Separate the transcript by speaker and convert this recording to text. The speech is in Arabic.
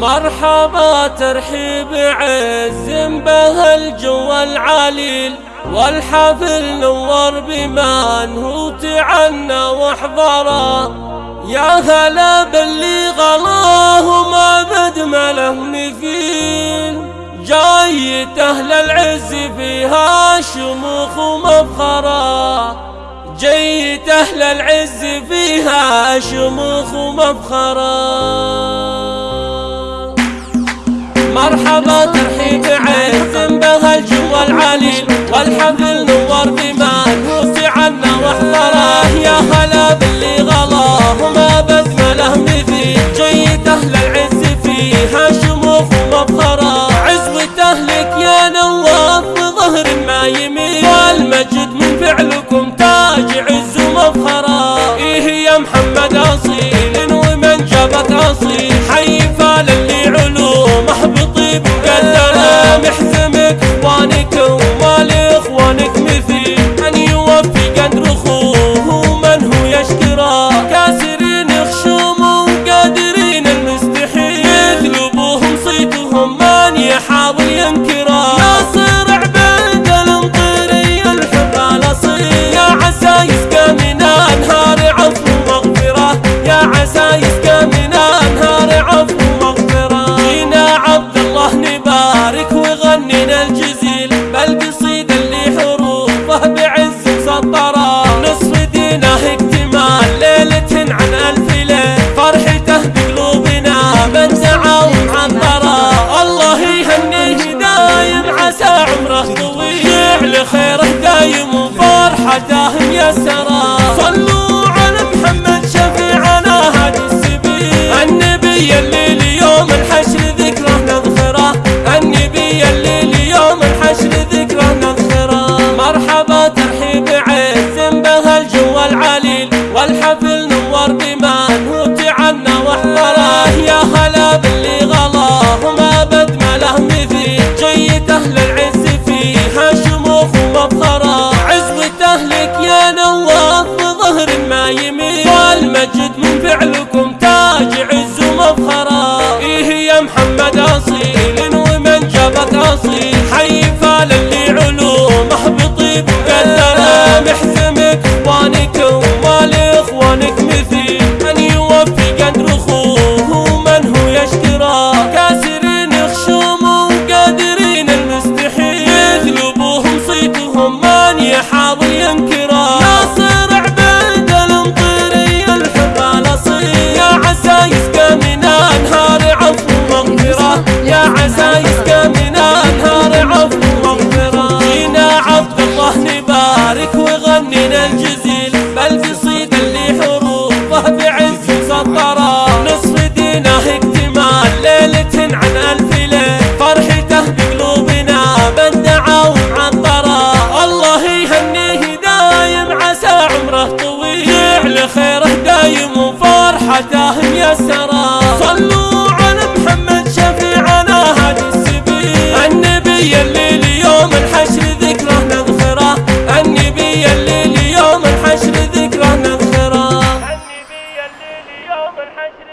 Speaker 1: مرحبا ترحيب عز به الجو العليل والحفل نور بمن هو تعنى وحضره يا هلا باللي غلاه ما بد له مثيل جايت أهل العز فيها شموخ ومفخره جيت أهل العز فيها شموخ ومفخره مرحبا ترحيب عز بها الجو العليل والحفل نور بمان وفي عنا واحضره يا هلا باللي غلاه ما بدنا له مثيل جيت أهل العز فيها شموخ ومبخره عزوة أهلك يا نواف بظهر ما يميل. والمجد من فعلكم تاج عز ومبخره إيه يا محمد أصيل ومن جابك أصيل. فرحته من يحاول عداه ميسرا صلوا على محمد شفيعنا هادي السبيل. النبي اللي ليوم الحشر ذكره نذخره النبي اللي ليوم الحشر ذكره نذخره النبي اللي ليوم الحشر